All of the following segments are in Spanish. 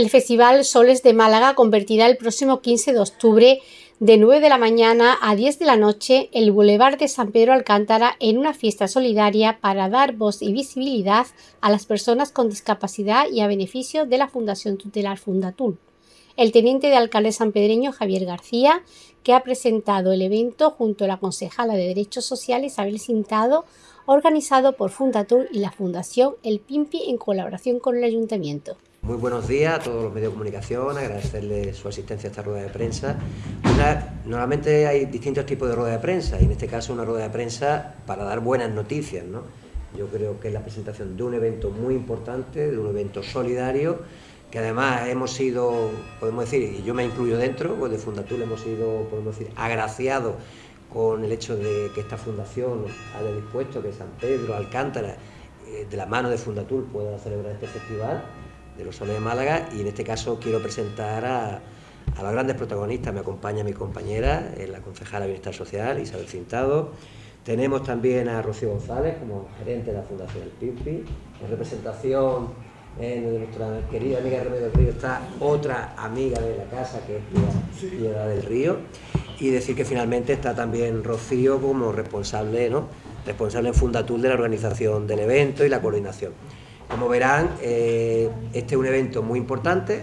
El Festival Soles de Málaga convertirá el próximo 15 de octubre de 9 de la mañana a 10 de la noche el Boulevard de San Pedro Alcántara en una fiesta solidaria para dar voz y visibilidad a las personas con discapacidad y a beneficio de la Fundación Tutelar Fundatul. El teniente de alcalde sanpedreño Javier García, que ha presentado el evento junto a la concejala de Derechos Sociales Isabel Cintado, organizado por Fundatul y la Fundación El Pimpi en colaboración con el Ayuntamiento. Muy buenos días a todos los medios de comunicación, agradecerles su asistencia a esta rueda de prensa. normalmente hay distintos tipos de rueda de prensa y en este caso una rueda de prensa para dar buenas noticias. ¿no? Yo creo que es la presentación de un evento muy importante, de un evento solidario, que además hemos sido, podemos decir, y yo me incluyo dentro, pues de Fundatul hemos sido, podemos decir, agraciados con el hecho de que esta fundación haya dispuesto que San Pedro, Alcántara, eh, de la mano de Fundatul pueda celebrar este festival de los Soles de Málaga y en este caso quiero presentar a, a los grandes protagonistas. Me acompaña mi compañera, eh, la concejala de Bienestar Social, Isabel Cintado. Tenemos también a Rocío González como gerente de la Fundación El Pimpi. En representación eh, de nuestra querida amiga Remedio del Río está otra amiga de la casa que es Piedad del Río. Y decir que finalmente está también Rocío como responsable, ¿no? responsable en Fundatul de la organización del evento y la coordinación. Como verán, eh, este es un evento muy importante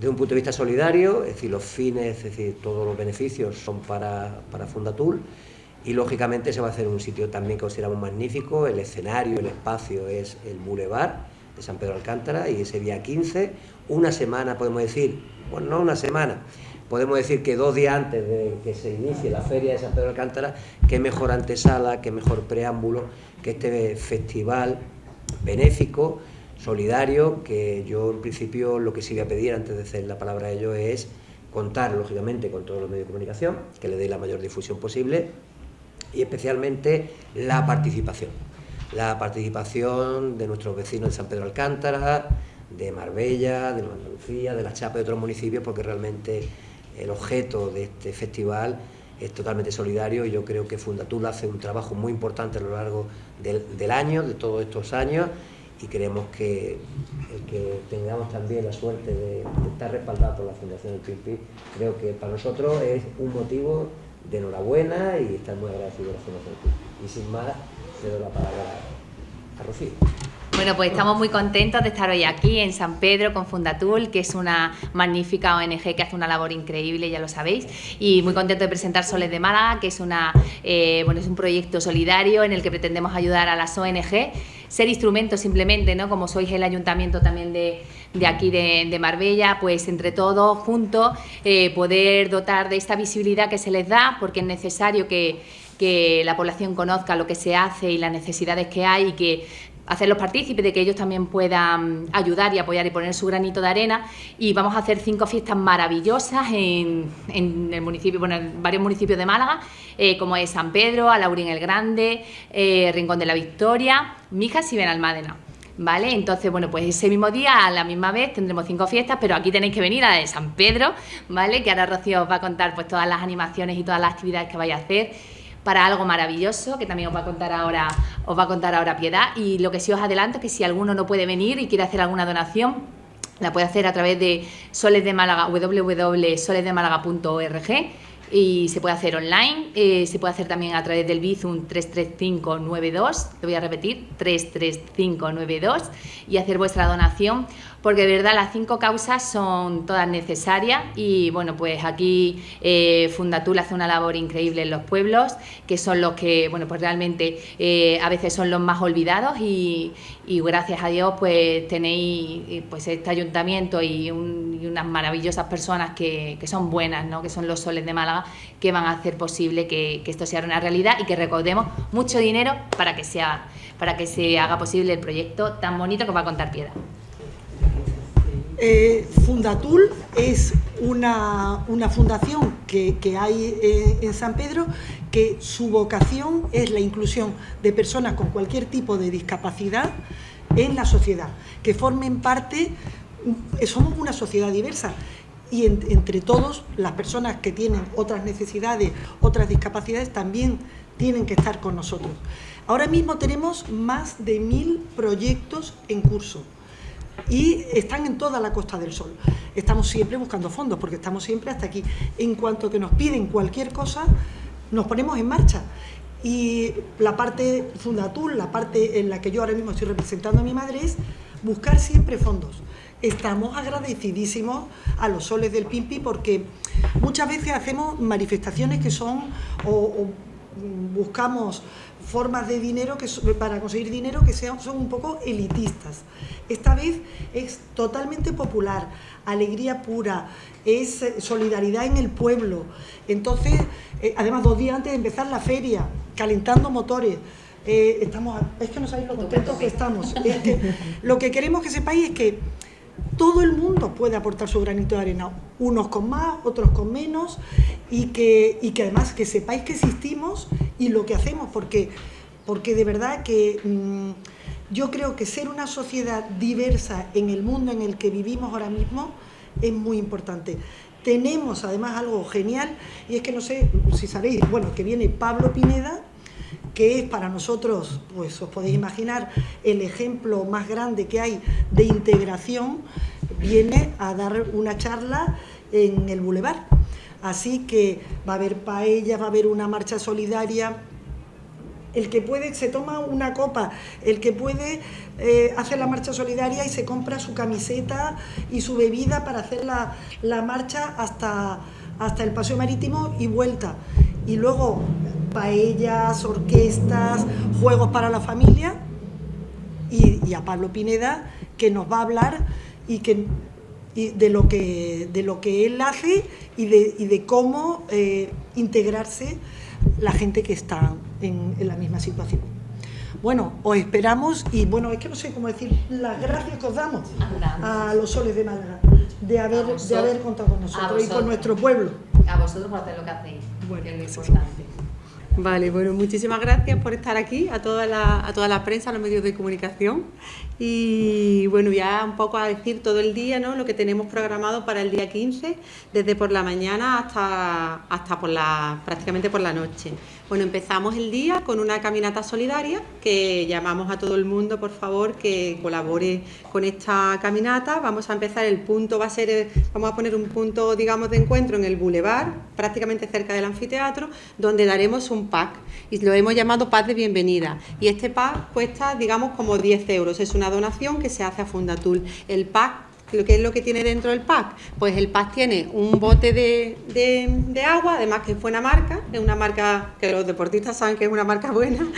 desde un punto de vista solidario, es decir, los fines, es decir, todos los beneficios son para, para Fundatul y lógicamente se va a hacer un sitio también que consideramos magnífico, el escenario, el espacio es el Boulevard de San Pedro Alcántara y ese día 15, una semana podemos decir, bueno, no una semana, podemos decir que dos días antes de que se inicie la feria de San Pedro Alcántara, qué mejor antesala, qué mejor preámbulo que este festival benéfico, solidario, que yo en principio lo que sí voy a pedir antes de hacer la palabra a ello es contar lógicamente con todos los medios de comunicación, que le dé la mayor difusión posible y especialmente la participación. La participación de nuestros vecinos de San Pedro Alcántara, de Marbella, de Andalucía, de la Chapa y de otros municipios, porque realmente el objeto de este festival es totalmente solidario y yo creo que Fundatul hace un trabajo muy importante a lo largo del, año, de todos estos años y creemos que que tengamos también la suerte de, estar respaldados por la Fundación del PIMPI, creo que para nosotros es un motivo de enhorabuena y estar muy agradecidos a la Fundación del PIMPI. Y sin más, le doy la palabra a Rocío. Bueno, pues estamos muy contentos de estar hoy aquí en San Pedro con Fundatul, que es una magnífica ONG que hace una labor increíble, ya lo sabéis, y muy contento de presentar Soles de Málaga, que es, una, eh, bueno, es un proyecto solidario en el que pretendemos ayudar a las ONG, ser instrumentos simplemente, ¿no? como sois el ayuntamiento también de, aquí de, Marbella, pues entre todos, juntos, eh, poder dotar de esta visibilidad que se les da, porque es necesario que, que la población conozca lo que se hace y las necesidades que hay y que hacerlos partícipes de que ellos también puedan ayudar y apoyar y poner su granito de arena y vamos a hacer cinco fiestas maravillosas en, el municipio, bueno, en varios municipios de Málaga, eh, como es San Pedro, Alaurín el Grande, eh, Rincón de la Victoria, Mijas y Benalmádena. ¿Vale? Entonces, bueno, pues ese mismo día, a la misma vez, tendremos cinco fiestas, pero aquí tenéis que venir a la de San Pedro, ¿vale? Que ahora Rocío os va a contar pues todas las animaciones y todas las actividades que vaya a hacer para algo maravilloso que también os va a contar ahora, os va a contar ahora Piedad. Y lo que sí os adelanto es que si alguno no puede venir y quiere hacer alguna donación, la puede hacer a través de Soles de Málaga, www.solesdemálaga.org y se puede hacer online, eh, se puede hacer también a través del Bizum 33592, lo voy a repetir, 33592 y hacer vuestra donación porque de verdad las cinco causas son todas necesarias y bueno, pues aquí eh, Fundatul hace una labor increíble en los pueblos, que son los que, bueno, pues realmente eh, a veces son los más olvidados y, gracias a Dios pues tenéis eh, pues este ayuntamiento y, unas maravillosas personas que, son buenas, ¿no? que son los soles de Málaga, que van a hacer posible que, esto sea una realidad y que recordemos mucho dinero para que, sea, para que se haga posible el proyecto tan bonito que va a contar Piedra. Eh, Fundatul es una, fundación que, hay eh, en San Pedro que su vocación es la inclusión de personas con cualquier tipo de discapacidad en la sociedad, que formen parte, somos una sociedad diversa y entre todos las personas que tienen otras necesidades, otras discapacidades también tienen que estar con nosotros. Ahora mismo tenemos más de mil proyectos en curso y están en toda la Costa del Sol. Estamos siempre buscando fondos porque estamos siempre hasta aquí. En cuanto que nos piden cualquier cosa, nos ponemos en marcha. Y la parte Fundatul, la parte en la que yo ahora mismo estoy representando a mi madre es buscar siempre fondos. Estamos agradecidísimos a los soles del Pimpi porque muchas veces hacemos manifestaciones que son o, buscamos formas de dinero que para conseguir dinero que sean son un poco elitistas. Esta vez es totalmente popular, alegría pura, es eh, solidaridad en el pueblo. Entonces, eh, además dos días antes de empezar la feria, calentando motores, eh, estamos, es que no sabéis lo contentos que estamos. lo que queremos que sepáis es que todo el mundo puede aportar su granito de arena, unos con más, otros con menos, y que, y que además que sepáis que existimos y lo que hacemos, porque, porque de verdad que mm, yo creo que ser una sociedad diversa en el mundo en el que vivimos ahora mismo es muy importante. Tenemos además algo genial, y es que no sé si sabéis, bueno, que viene Pablo Pineda, que es para nosotros, pues os podéis imaginar, el ejemplo más grande que hay de integración, viene a dar una charla en el Boulevard. Así que va a haber paella, va a haber una marcha solidaria. El que puede se toma una copa, el que puede eh, hace la marcha solidaria y se compra su camiseta y su bebida para hacer la, marcha hasta, hasta el paseo marítimo y vuelta. Y luego paellas, orquestas, juegos para la familia y, a Pablo Pineda que nos va a hablar y que de lo que de lo que él hace y de, de cómo eh, integrarse la gente que está en, la misma situación. Bueno, os esperamos y bueno, es que no sé cómo decir las gracias que os damos a los soles de Málaga de haber, de haber contado con nosotros y con nuestro pueblo. A vosotros por hacer lo que hacéis, bueno, que es lo importante. Vale, bueno, muchísimas gracias por estar aquí, a toda la, a toda la prensa, a los medios de comunicación. Y bueno, ya un poco a decir todo el día, ¿no? Lo que tenemos programado para el día 15, desde por la mañana hasta, hasta por la, prácticamente por la noche. Bueno, empezamos el día con una caminata solidaria que llamamos a todo el mundo, por favor, que colabore con esta caminata. Vamos a empezar, el punto va a ser, vamos a poner un punto, digamos, de encuentro en el Boulevard, prácticamente cerca del anfiteatro, donde daremos un pack y lo hemos llamado pack de bienvenida. Y este pack cuesta, digamos, como 10 euros. Es una donación que se hace a Fundatul. El pack ¿Qué es lo que tiene dentro del pack? Pues el pack tiene un bote de, agua, además que es buena marca, es una marca que los deportistas saben que es una marca buena.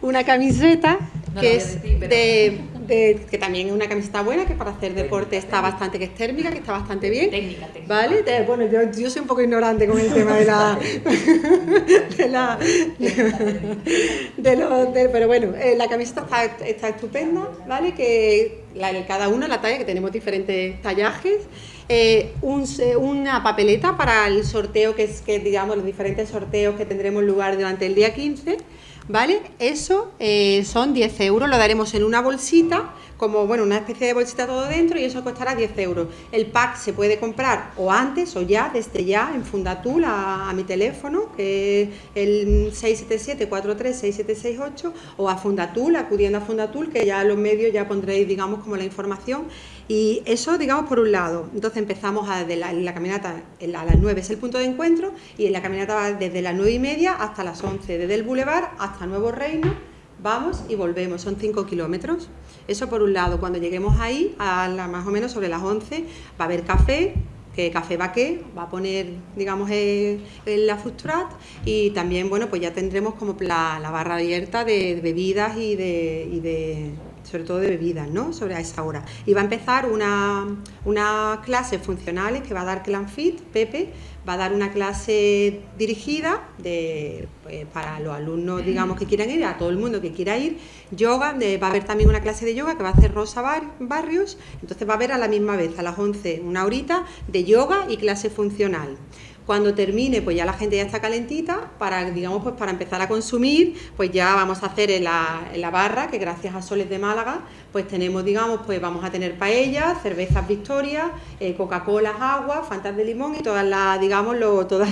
una camiseta que es de que también es una camiseta buena, que para hacer deporte está bastante, que es térmica, que está bastante bien. Técnica, ¿Vale? bueno, yo, soy un poco ignorante con el tema de la... de la de, pero bueno, eh, la camiseta está, estupenda, ¿vale? Que la, cada uno la talla, que tenemos diferentes tallajes. Eh, una papeleta para el sorteo, que es que digamos los diferentes sorteos que tendremos lugar durante el día 15 ¿vale? Eso eh, son 10 euros, lo daremos en una bolsita, como bueno, una especie de bolsita todo dentro y eso costará 10 euros. El pack se puede comprar o antes o ya, desde ya, en Fundatul a, mi teléfono, que es el 677-436768 o a Fundatul, acudiendo a Fundatul, que ya los medios ya pondréis, digamos, como la información y eso, digamos, por un lado. Entonces empezamos a, la, caminata a las 9 es el punto de encuentro y en la caminata va desde las 9 y media hasta las 11, desde el Boulevard hasta Nuevo Reino, vamos y volvemos, son 5 kilómetros. Eso por un lado, cuando lleguemos ahí, a la, más o menos sobre las 11, va a haber café, que Café Baqué va a poner, digamos, en la frustrat y también, bueno, pues ya tendremos como la, barra abierta de, bebidas y de sobre todo de bebidas, ¿no? Sobre a esa hora. Y va a empezar una, una clase funcionales que va a dar Clanfit, Pepe, va a dar una clase dirigida de, pues, para los alumnos, digamos, que quieran ir, a todo el mundo que quiera ir, yoga, va a haber también una clase de yoga que va a hacer Rosa Barrios, entonces va a haber a la misma vez, a las 11, una horita de yoga y clase funcional. Cuando termine, pues ya la gente ya está calentita para, digamos, pues para empezar a consumir, pues ya vamos a hacer en la, barra, que gracias a Soles de Málaga, pues tenemos, digamos, pues vamos a tener paellas, cervezas Victoria, eh, Coca-Cola, agua, fantas de limón y todas las, digamos, lo, todo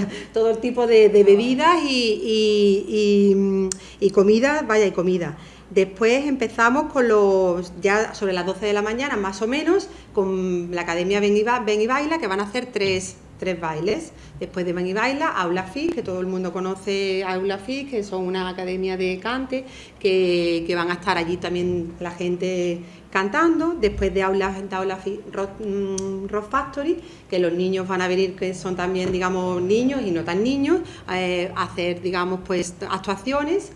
el tipo de, bebidas y, y, y, y comida, vaya, y comida. Después empezamos con los, ya sobre las 12 de la mañana más o menos, con la Academia Ven y, Baila, que van a hacer tres, bailes. Después de Ven y Baila, Aula FIS, que todo el mundo conoce Aula FIS, que son una academia de cante, que, van a estar allí también la gente cantando. Después de Aula, Aula FIS mm, Factory, que los niños van a venir, que son también, digamos, niños y no tan niños, eh, a hacer, digamos, pues actuaciones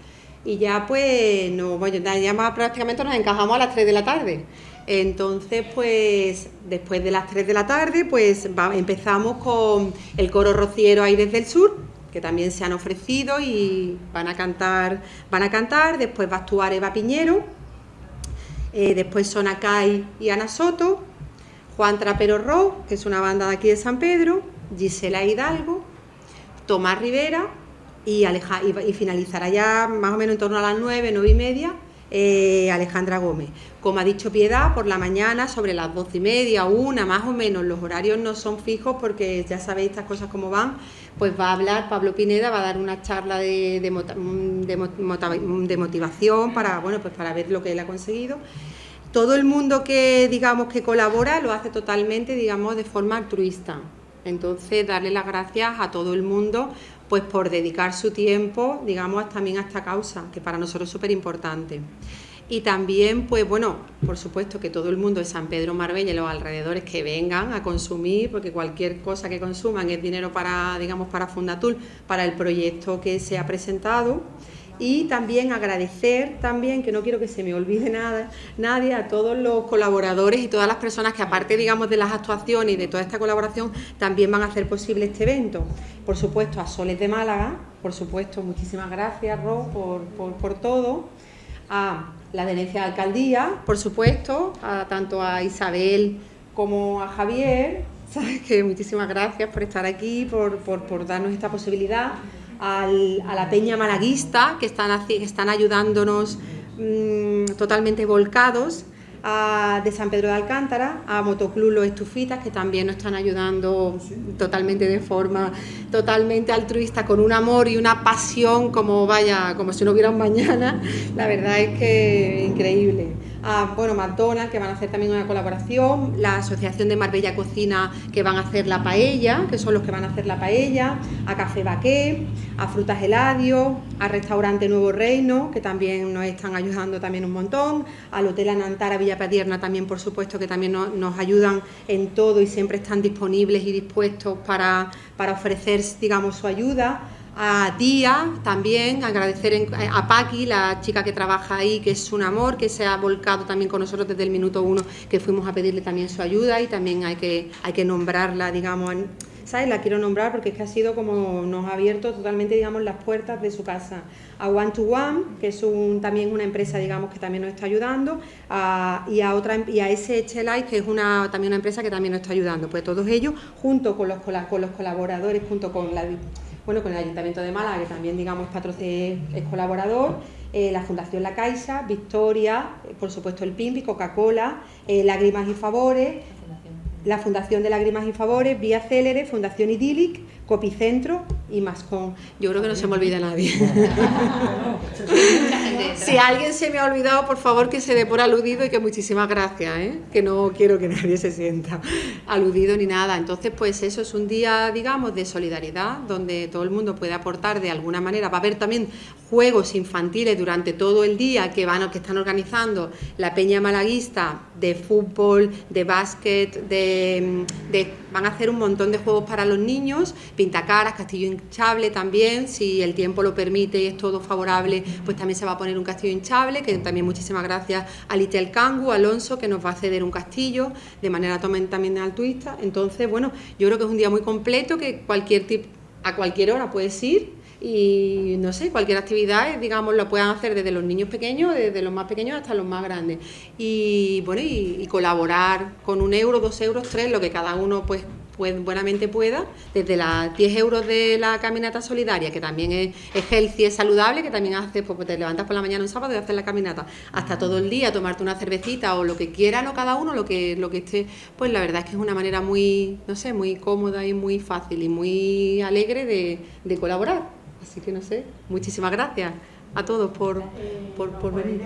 y ya pues no, bueno, ya más prácticamente nos encajamos a las 3 de la tarde. Entonces, pues después de las 3 de la tarde, pues empezamos con el coro rociero Aires del Sur, que también se han ofrecido y van a cantar, van a cantar, después va a actuar Eva Piñero, eh, después son Acay y Ana Soto, Juan Trapero Ro, que es una banda de aquí de San Pedro, Gisela Hidalgo, Tomás Rivera, y, y, finalizará ya más o menos en torno a las 9, 9 y media eh, Alejandra Gómez. Como ha dicho Piedad, por la mañana, sobre las 12 y media, una más o menos, los horarios no son fijos porque ya sabéis estas cosas cómo van, pues va a hablar Pablo Pineda, va a dar una charla de, de, motivación para, bueno, pues para ver lo que él ha conseguido. Todo el mundo que digamos que colabora lo hace totalmente, digamos, de forma altruista. Entonces, darle las gracias a todo el mundo pues por dedicar su tiempo, digamos, también a esta causa, que para nosotros es súper importante. Y también, pues bueno, por supuesto que todo el mundo de San Pedro Marbella y los alrededores que vengan a consumir, porque cualquier cosa que consuman es dinero para, digamos, para Fundatul, para el proyecto que se ha presentado y también agradecer también, que no quiero que se me olvide nada, nadie, a todos los colaboradores y todas las personas que aparte digamos de las actuaciones y de toda esta colaboración también van a hacer posible este evento. Por supuesto a Soles de Málaga, por supuesto muchísimas gracias Ro por, por, todo, a la Denencia de Alcaldía, por supuesto, a, tanto a Isabel como a Javier, ¿sabes? que muchísimas gracias por estar aquí, por, por, por darnos esta posibilidad a la Peña Malaguista, que están, están ayudándonos mm, totalmente volcados, de San Pedro de Alcántara, a Motoclub Los Estufitas, que también nos están ayudando totalmente de forma totalmente altruista, con un amor y una pasión como vaya, como si no hubiera un mañana. La verdad es que increíble a bueno, McDonald's, que van a hacer también una colaboración, la Asociación de Marbella Cocina, que van a hacer la paella, que son los que van a hacer la paella, a Café Baqué, a Frutas Eladio, a Restaurante Nuevo Reino, que también nos están ayudando también un montón, al Hotel Anantara Villa Padierna también, por supuesto, que también nos, ayudan en todo y siempre están disponibles y dispuestos para, para ofrecer, digamos, su ayuda a Día también, agradecer a Paqui, la chica que trabaja ahí, que es un amor, que se ha volcado también con nosotros desde el minuto uno, que fuimos a pedirle también su ayuda y también hay que, hay que nombrarla, digamos, ¿sabes? La quiero nombrar porque es que ha sido como nos ha abierto totalmente, digamos, las puertas de su casa. A One to One, que es un, también una empresa, digamos, que también nos está ayudando, y a otra y a SH que es una, también una empresa que también nos está ayudando. Pues todos ellos, junto con los, con los colaboradores, junto con la bueno, con el Ayuntamiento de Málaga, que también digamos es colaborador, eh, la Fundación La Caixa, Victoria, eh, por supuesto el PIMPI, Coca-Cola, eh, Lágrimas y Favores, la Fundación de Lágrimas y Favores, Vía Célere, Fundación Idílic, Copicentro y Mascon. Yo creo que no se me olvida nadie. si alguien se me ha olvidado, por favor que se dé por aludido y que muchísimas gracias, ¿eh? que no quiero que nadie se sienta aludido ni nada. Entonces, pues eso es un día, digamos, de solidaridad, donde todo el mundo puede aportar de alguna manera. Va a haber también juegos infantiles durante todo el día que van que están organizando la Peña Malaguista de fútbol, de básquet, de, de van a hacer un montón de juegos para los niños pintacaras, castillo hinchable también, si el tiempo lo permite y es todo favorable, pues también se va a poner un castillo hinchable, que también muchísimas gracias a Litel Kangu, Alonso, que nos va a ceder un castillo de manera también altruista. Entonces, bueno, yo creo que es un día muy completo, que cualquier tipo, a cualquier hora puedes ir y no sé, cualquier actividad, digamos, lo puedan hacer desde los niños pequeños, desde los más pequeños hasta los más grandes. Y bueno, y, colaborar con un euro, dos euros, tres, lo que cada uno pues pues, buenamente pueda, desde las 10 euros de la caminata solidaria, que también es, healthy, es saludable, que también haces, pues te levantas por la mañana un sábado y haces la caminata, hasta todo el día, tomarte una cervecita o lo que quieran o cada uno, lo que, lo que esté, pues la verdad es que es una manera muy, no sé, muy cómoda y muy fácil y muy alegre de, de colaborar. Así que no sé, muchísimas gracias a todos por, por, por venir.